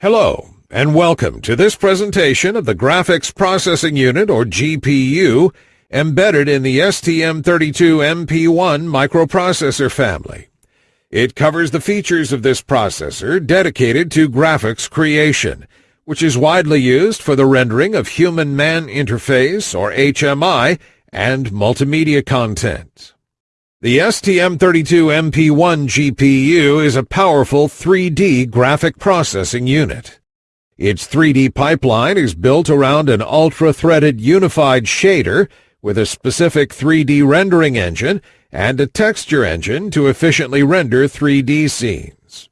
Hello, and welcome to this presentation of the Graphics Processing Unit, or GPU, embedded in the STM32MP1 microprocessor family. It covers the features of this processor dedicated to graphics creation, which is widely used for the rendering of human-man interface, or HMI, and multimedia content. The STM32MP1 GPU is a powerful 3D graphic processing unit. Its 3D pipeline is built around an ultra-threaded unified shader with a specific 3D rendering engine and a texture engine to efficiently render 3D scenes.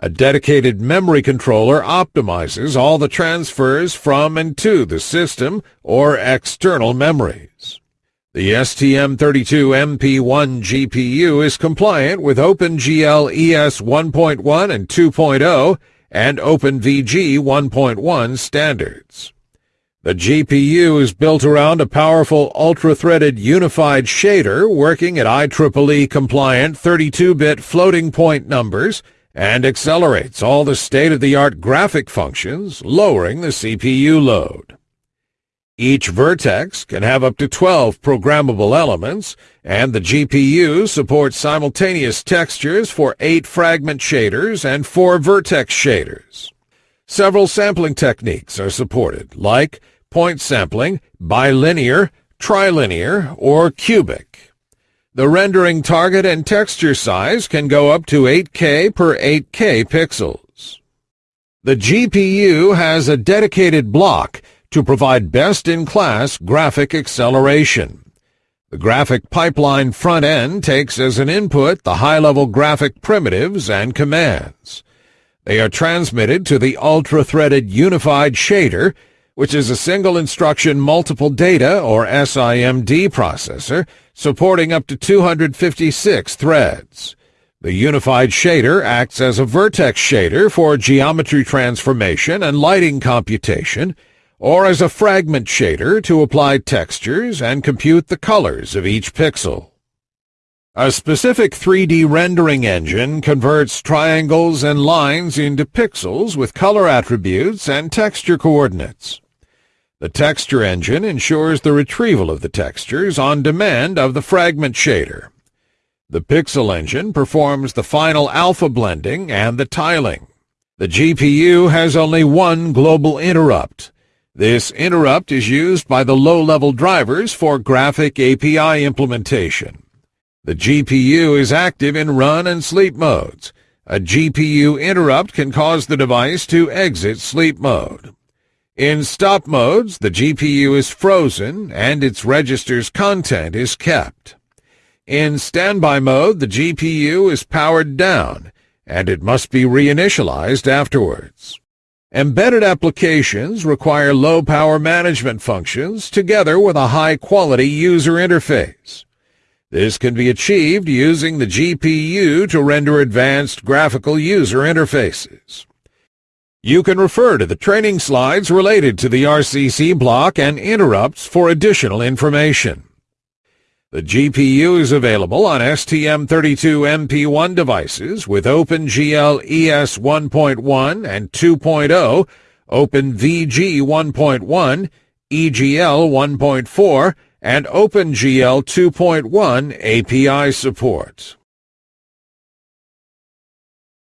A dedicated memory controller optimizes all the transfers from and to the system or external memories. The STM32MP1 GPU is compliant with OpenGL ES 1.1 and 2.0 and OpenVG 1.1 standards. The GPU is built around a powerful ultra-threaded unified shader working at IEEE compliant 32-bit floating point numbers and accelerates all the state-of-the-art graphic functions, lowering the CPU load. Each vertex can have up to 12 programmable elements, and the GPU supports simultaneous textures for 8 fragment shaders and 4 vertex shaders. Several sampling techniques are supported, like point sampling, bilinear, trilinear, or cubic. The rendering target and texture size can go up to 8K per 8K pixels. The GPU has a dedicated block to provide best-in-class graphic acceleration. The graphic pipeline front end takes as an input the high-level graphic primitives and commands. They are transmitted to the ultra-threaded unified shader, which is a single instruction multiple data or SIMD processor supporting up to 256 threads. The unified shader acts as a vertex shader for geometry transformation and lighting computation, or as a fragment shader to apply textures and compute the colors of each pixel. A specific 3D rendering engine converts triangles and lines into pixels with color attributes and texture coordinates. The texture engine ensures the retrieval of the textures on demand of the fragment shader. The pixel engine performs the final alpha blending and the tiling. The GPU has only one global interrupt, this interrupt is used by the low-level drivers for graphic API implementation. The GPU is active in run and sleep modes. A GPU interrupt can cause the device to exit sleep mode. In stop modes, the GPU is frozen and its register's content is kept. In standby mode, the GPU is powered down, and it must be reinitialized afterwards. Embedded applications require low-power management functions together with a high-quality user interface. This can be achieved using the GPU to render advanced graphical user interfaces. You can refer to the training slides related to the RCC block and interrupts for additional information. The GPU is available on STM32MP1 devices with OpenGL ES 1.1 and 2.0, OpenVG 1.1, EGL 1.4, and OpenGL 2.1 API support.